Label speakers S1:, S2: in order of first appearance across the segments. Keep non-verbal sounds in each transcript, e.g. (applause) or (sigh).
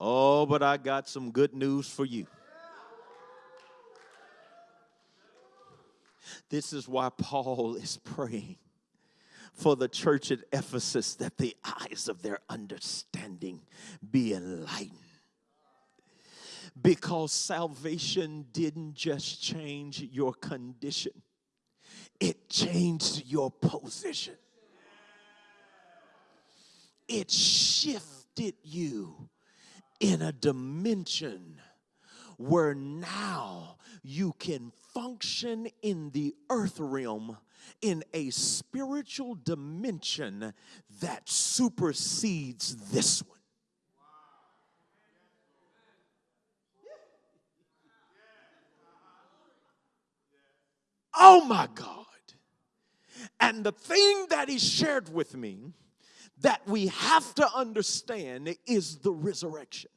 S1: Oh, but I got some good news for you. This is why Paul is praying for the church at Ephesus that the eyes of their understanding be enlightened. Because salvation didn't just change your condition, it changed your position. It shifted you in a dimension where now you can function in the earth realm in a spiritual dimension that supersedes this one. Oh my God. And the thing that he shared with me that we have to understand is the resurrection.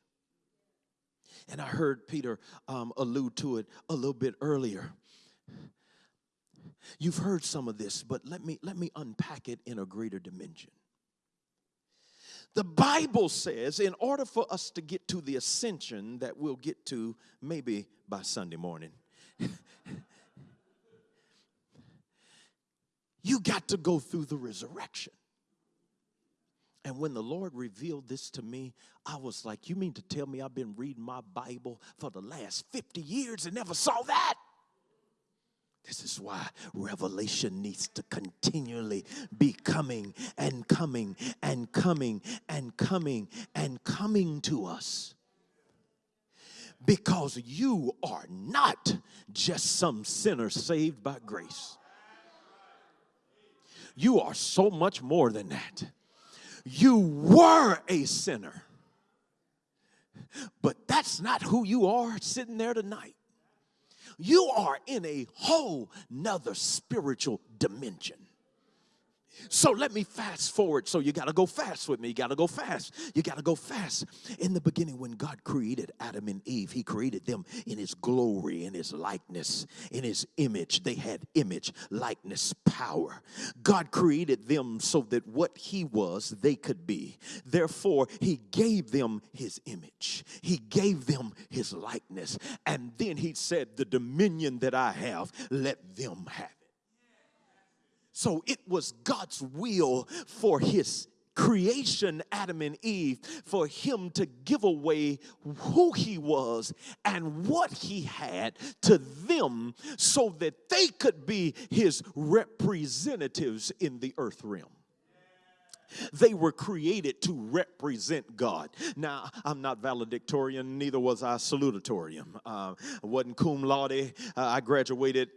S1: And I heard Peter um, allude to it a little bit earlier. You've heard some of this, but let me let me unpack it in a greater dimension. The Bible says, in order for us to get to the ascension that we'll get to maybe by Sunday morning, (laughs) you got to go through the resurrection. And when the Lord revealed this to me, I was like, You mean to tell me I've been reading my Bible for the last 50 years and never saw that? This is why revelation needs to continually be coming and coming and coming and coming and coming to us. Because you are not just some sinner saved by grace, you are so much more than that you were a sinner. But that's not who you are sitting there tonight. You are in a whole nother spiritual dimension. So let me fast forward. So you got to go fast with me. You got to go fast. You got to go fast. In the beginning, when God created Adam and Eve, He created them in His glory, in His likeness, in His image. They had image, likeness, power. God created them so that what He was, they could be. Therefore, He gave them His image, He gave them His likeness. And then He said, The dominion that I have, let them have so it was God's will for his creation, Adam and Eve, for him to give away who he was and what he had to them so that they could be his representatives in the earth realm. They were created to represent God. Now, I'm not valedictorian, neither was I salutatorian. Uh, I wasn't cum laude. Uh, I graduated,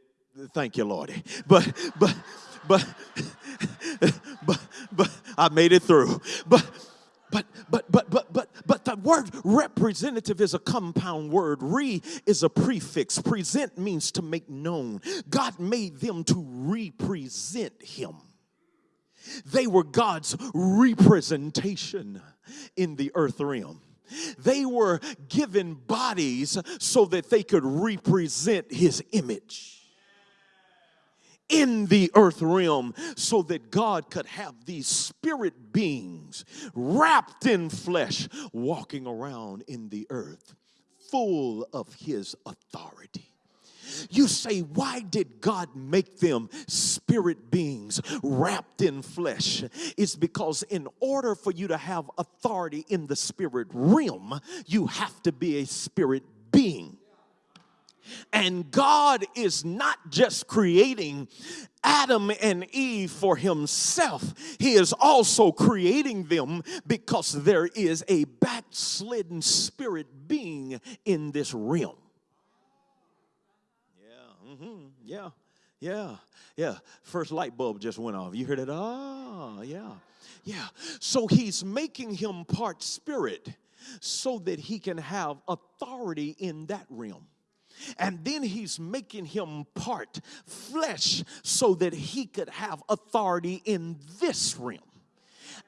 S1: thank you, Lordy. But, but, but, but, but I made it through. But, but, but, but, but, but, but the word representative is a compound word. Re is a prefix. Present means to make known. God made them to represent Him. They were God's representation in the earth realm. They were given bodies so that they could represent His image in the earth realm so that God could have these spirit beings wrapped in flesh walking around in the earth full of his authority. You say, why did God make them spirit beings wrapped in flesh? It's because in order for you to have authority in the spirit realm, you have to be a spirit being. And God is not just creating Adam and Eve for himself, He is also creating them because there is a backslidden spirit being in this realm. Yeah, mm-hmm, yeah, yeah, yeah. First light bulb just went off. You heard it? Oh, yeah, yeah. So He's making him part spirit so that he can have authority in that realm. And then he's making him part flesh so that he could have authority in this realm.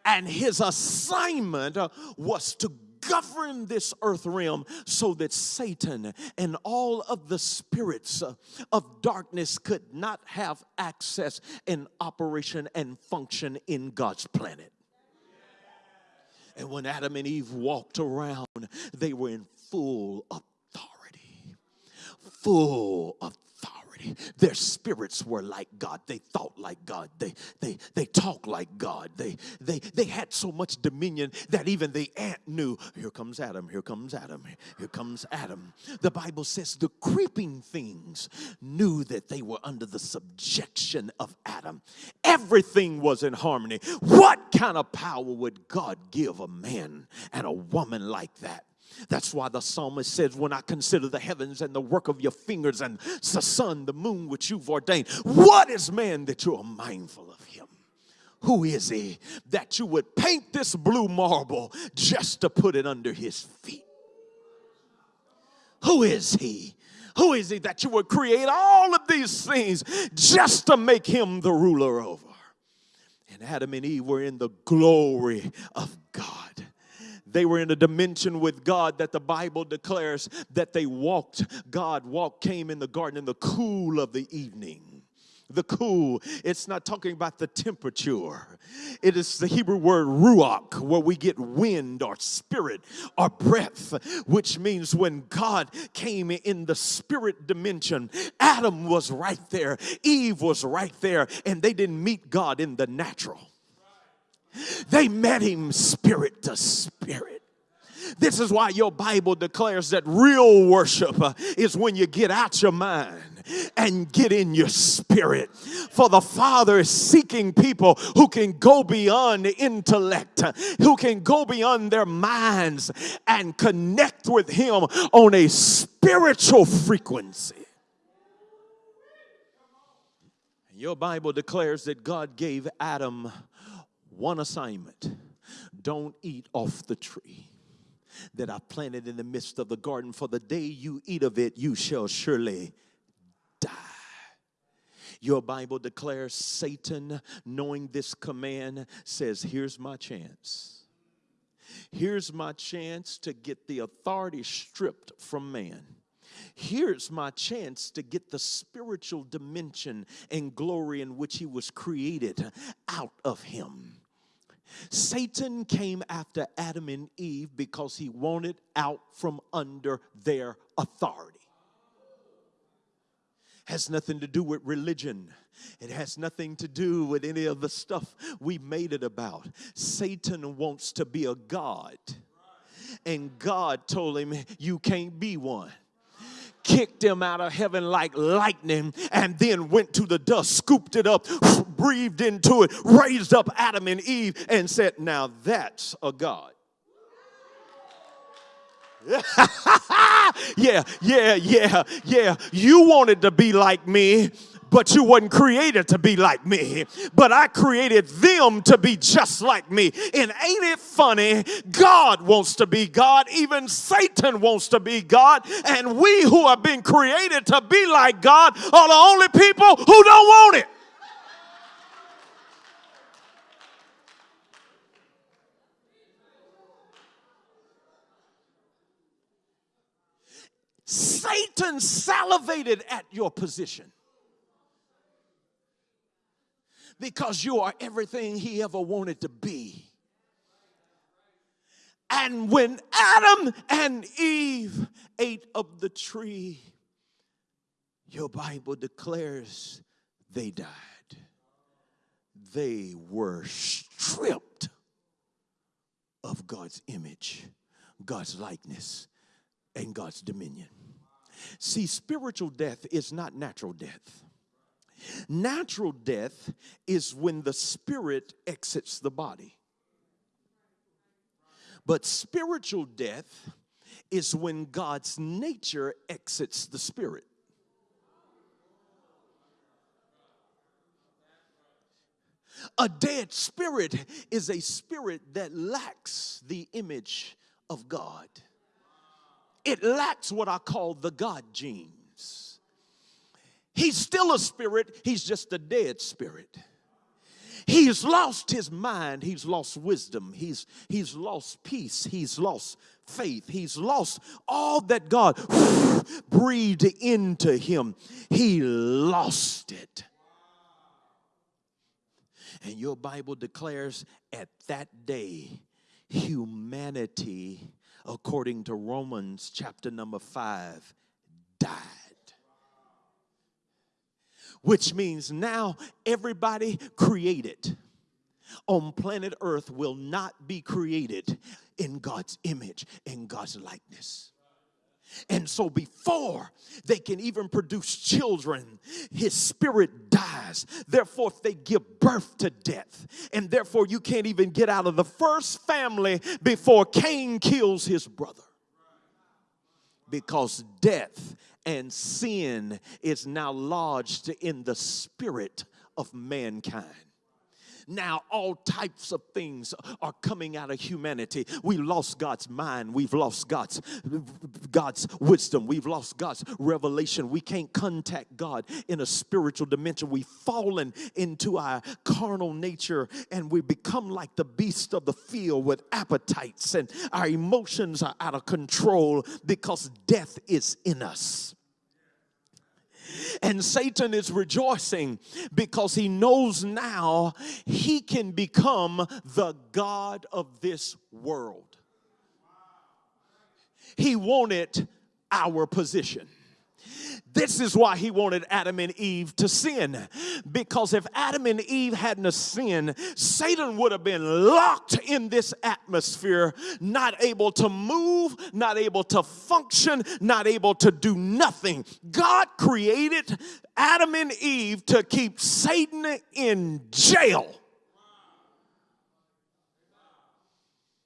S1: And his assignment uh, was to govern this earth realm so that Satan and all of the spirits uh, of darkness could not have access and operation and function in God's planet. And when Adam and Eve walked around, they were in full authority. Full authority their spirits were like God. They thought like God. They they they talked like God. They they they had so much dominion that even the ant knew, here comes Adam, here comes Adam, here comes Adam. The Bible says the creeping things knew that they were under the subjection of Adam. Everything was in harmony. What kind of power would God give a man and a woman like that? That's why the psalmist says, When I consider the heavens and the work of your fingers and the sun, the moon, which you've ordained, what is man that you are mindful of him? Who is he that you would paint this blue marble just to put it under his feet? Who is he? Who is he that you would create all of these things just to make him the ruler over? And Adam and Eve were in the glory of God. They were in a dimension with God that the Bible declares that they walked. God walked, came in the garden in the cool of the evening the cool. It's not talking about the temperature. It is the Hebrew word ruach, where we get wind or spirit or breath, which means when God came in the spirit dimension, Adam was right there, Eve was right there, and they didn't meet God in the natural. They met him spirit to spirit. This is why your Bible declares that real worship uh, is when you get out your mind and get in your spirit. For the Father is seeking people who can go beyond the intellect, who can go beyond their minds and connect with Him on a spiritual frequency. Your Bible declares that God gave Adam one assignment don't eat off the tree that I planted in the midst of the garden, for the day you eat of it, you shall surely die. Your Bible declares Satan, knowing this command, says, Here's my chance. Here's my chance to get the authority stripped from man. Here's my chance to get the spiritual dimension and glory in which he was created out of him. Satan came after Adam and Eve because he wanted out from under their authority. Has nothing to do with religion. It has nothing to do with any of the stuff we made it about. Satan wants to be a God. And God told him, You can't be one kicked him out of heaven like lightning, and then went to the dust, scooped it up, (laughs) breathed into it, raised up Adam and Eve, and said, Now that's a God. (laughs) yeah, yeah, yeah, yeah. You wanted to be like me, but you wasn't created to be like me. But I created them to be just like me. And ain't it funny? God wants to be God. Even Satan wants to be God. And we who have been created to be like God are the only people who don't want it. Satan salivated at your position because you are everything he ever wanted to be. And when Adam and Eve ate of the tree, your Bible declares they died. They were stripped of God's image, God's likeness, and God's dominion. See, spiritual death is not natural death. Natural death is when the spirit exits the body. But spiritual death is when God's nature exits the spirit. A dead spirit is a spirit that lacks the image of God. It lacks what I call the God gene. He's still a spirit, he's just a dead spirit. He's lost his mind, he's lost wisdom, he's, he's lost peace, he's lost faith, he's lost all that God (sighs) breathed into him. He lost it. And your Bible declares at that day, humanity according to Romans chapter number 5, died. Which means now everybody created on planet Earth will not be created in God's image, in God's likeness. And so, before they can even produce children, his spirit dies. Therefore, if they give birth to death. And therefore, you can't even get out of the first family before Cain kills his brother. Because death and sin is now lodged in the spirit of mankind. Now, all types of things are coming out of humanity. We lost God's mind. We've lost God's, God's wisdom. We've lost God's revelation. We can't contact God in a spiritual dimension. We've fallen into our carnal nature and we become like the beast of the field with appetites, and our emotions are out of control because death is in us. And Satan is rejoicing because he knows now he can become the God of this world. He wanted our position. This is why he wanted Adam and Eve to sin. Because if Adam and Eve hadn't sinned, Satan would have been locked in this atmosphere, not able to move, not able to function, not able to do nothing. God created Adam and Eve to keep Satan in jail.